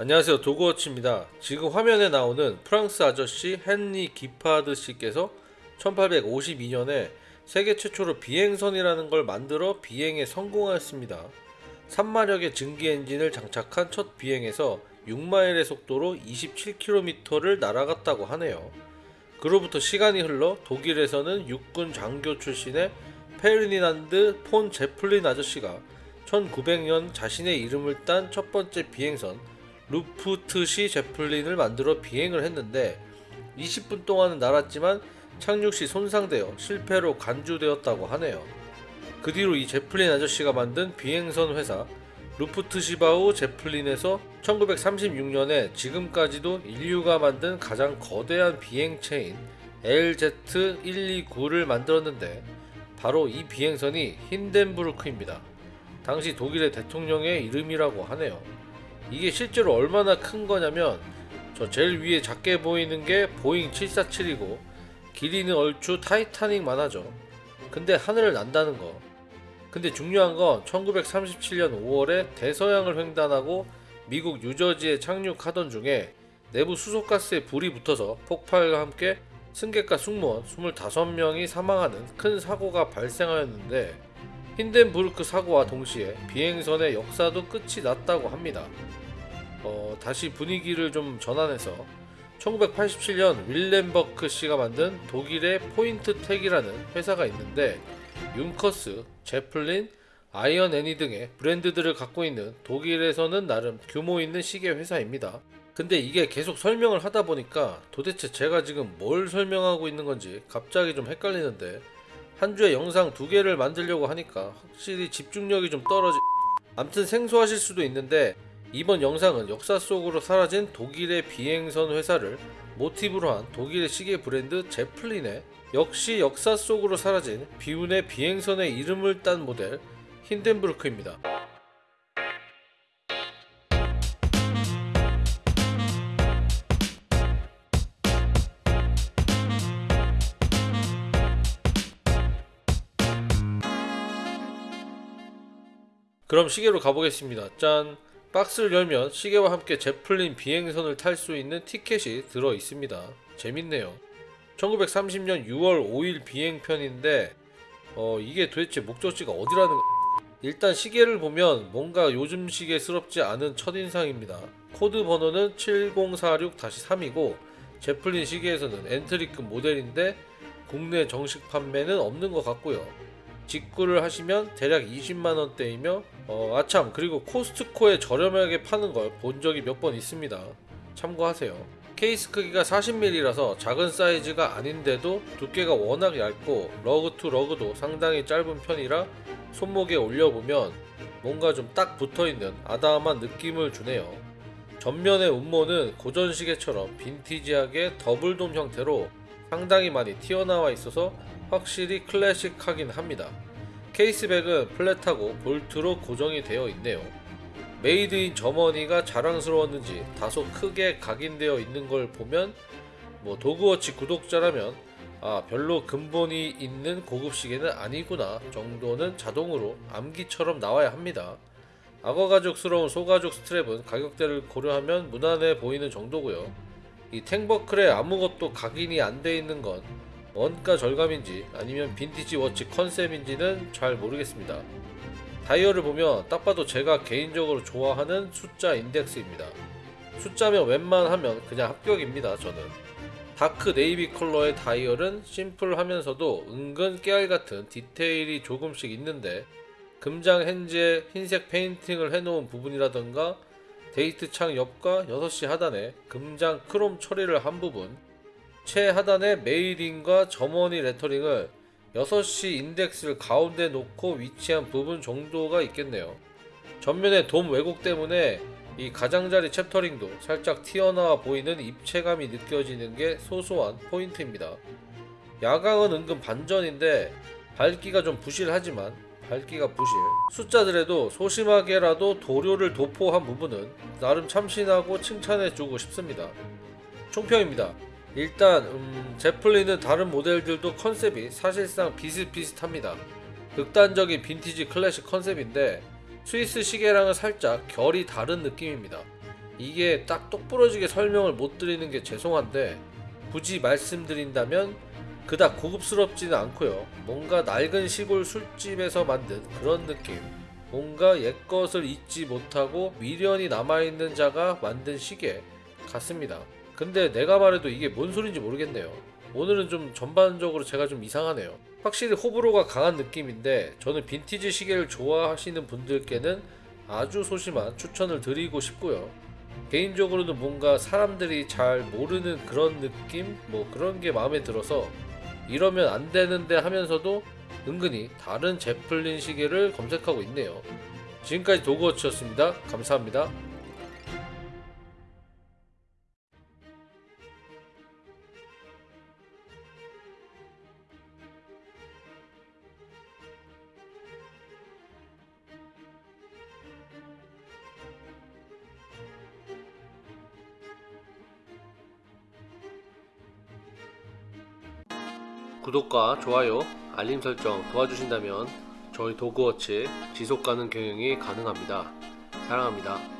안녕하세요 도그워치입니다. 지금 화면에 나오는 프랑스 아저씨 헨리 기파드 씨께서 1852년에 세계 최초로 비행선이라는 걸 만들어 비행에 성공하였습니다. 3마력의 증기 엔진을 장착한 첫 비행에서 6마일의 속도로 27km를 날아갔다고 하네요. 그로부터 시간이 흘러 독일에서는 육군 장교 출신의 페르디난드 폰 제플린 아저씨가 1900년 자신의 이름을 딴 첫 번째 비행선 루프트시 제플린을 만들어 비행을 했는데 20분 동안은 날았지만 착륙 시 손상되어 실패로 간주되었다고 하네요. 그 뒤로 이 제플린 아저씨가 만든 비행선 회사 루프트시바우 제플린에서 1936년에 지금까지도 인류가 만든 가장 거대한 비행체인 LZ129를 만들었는데 바로 이 비행선이 힌덴부르크입니다. 당시 독일의 대통령의 이름이라고 하네요. 이게 실제로 얼마나 큰 거냐면 저 제일 위에 작게 보이는 게 보잉 747이고 길이는 얼추 타이타닉만 하죠. 근데 하늘을 난다는 거. 근데 중요한 건 1937년 5월에 대서양을 횡단하고 미국 뉴저지에 착륙하던 중에 내부 수소가스에 불이 붙어서 폭발과 함께 승객과 승무원 25명이 사망하는 큰 사고가 발생하였는데 힌덴부르크 사고와 동시에 비행선의 역사도 끝이 났다고 합니다. 어, 다시 분위기를 좀 전환해서 1987년 윌렘버크 씨가 만든 독일의 포인트텍이라는 회사가 있는데 윤커스, 제플린, 아이언 애니 등의 브랜드들을 갖고 있는 독일에서는 나름 규모 있는 시계 회사입니다. 근데 이게 계속 설명을 하다 보니까 도대체 제가 지금 뭘 설명하고 있는 건지 갑자기 좀 헷갈리는데 한 주에 영상 두 개를 만들려고 하니까 확실히 집중력이 좀 떨어지 암튼 생소하실 수도 있는데 이번 영상은 역사 속으로 사라진 독일의 비행선 회사를 모티브로 한 독일의 시계 브랜드 제플린의 역시 역사 속으로 사라진 비운의 비행선의 이름을 딴 모델 힌덴부르크입니다. 그럼 시계로 가보겠습니다. 짠! 박스를 열면 시계와 함께 제플린 비행선을 탈 수 있는 티켓이 들어 있습니다. 재밌네요. 1930년 6월 5일 비행편인데 어, 이게 도대체 목적지가 어디라는 일단 시계를 보면 뭔가 요즘 시계스럽지 않은 첫인상입니다. 코드 번호는 7046-3이고 제플린 시계에서는 엔트리급 모델인데 국내 정식 판매는 없는 것 같고요. 직구를 하시면 대략 20만원대이며 어, 아참 그리고 코스트코에 저렴하게 파는 걸 본 적이 몇 번 있습니다. 참고하세요. 케이스 크기가 40mm라서 작은 사이즈가 아닌데도 두께가 워낙 얇고 lug to lug도 상당히 짧은 편이라 손목에 올려보면 뭔가 좀 딱 붙어있는 아담한 느낌을 주네요. 전면의 운모는 고전 시계처럼 빈티지하게 double dome 형태로 상당히 많이 튀어나와 있어서 확실히 클래식하긴 합니다. case back은 flat하고 볼트로 고정이 되어 있네요. Made in Germany가 자랑스러웠는지 다소 크게 각인되어 있는 걸 보면 뭐 도그워치 구독자라면 아 별로 근본이 있는 고급 시계는 아니구나 정도는 자동으로 암기처럼 나와야 합니다. 악어가죽스러운 소가죽 스트랩은 가격대를 고려하면 무난해 보이는 정도고요. 이 tang buckle에 아무것도 각인이 안 돼 있는 건 원가 절감인지 아니면 빈티지 watch 컨셉인지는 잘 모르겠습니다. 다이얼을 보면 딱 봐도 제가 개인적으로 좋아하는 숫자 인덱스입니다. 숫자면 웬만하면 그냥 합격입니다. 저는. dark navy 컬러의 다이얼은 심플하면서도 은근 깨알 같은 디테일이 조금씩 있는데 금장 hands에 흰색 페인팅을 해놓은 부분이라던가 데이트 창 옆과 6시 하단에 금장 크롬 처리를 한 부분 최하단에 Made in Germany 레터링을 6시 인덱스를 가운데 놓고 위치한 부분 정도가 있겠네요. 전면에 돔 왜곡 때문에 이 가장자리 chapter ring도 살짝 튀어나와 보이는 입체감이 느껴지는 게 소소한 포인트입니다. 야광은 은근 반전인데 밝기가 좀 부실하지만 밝기가 부실 숫자들에도 소심하게라도 도료를 도포한 부분은 나름 참신하고 칭찬해주고 싶습니다. 총평입니다. 일단 음, 제플린은 다른 모델들도 컨셉이 사실상 비슷비슷합니다. 극단적인 빈티지 클래식 컨셉인데 스위스 시계랑은 살짝 결이 다른 느낌입니다. 이게 딱 똑부러지게 설명을 못 드리는 게 죄송한데 굳이 말씀드린다면 그닥 고급스럽지는 않고요. 뭔가 낡은 시골 술집에서 만든 그런 느낌. 뭔가 옛것을 잊지 못하고 미련이 남아있는 자가 만든 시계 같습니다. 근데 내가 말해도 이게 뭔 소린지 모르겠네요. 오늘은 좀 전반적으로 제가 좀 이상하네요. 확실히 호불호가 강한 느낌인데 저는 빈티지 시계를 좋아하시는 분들께는 아주 소심한 추천을 드리고 싶고요. 개인적으로는 뭔가 사람들이 잘 모르는 그런 느낌? 뭐 그런 게 마음에 들어서 이러면 안 되는데 하면서도 은근히 다른 제플린 시계를 검색하고 있네요. 지금까지 도그워치였습니다. 감사합니다. 구독과 좋아요, 알림 설정 도와주신다면 저희 도그워치 지속 가능 경영이 가능합니다. 사랑합니다.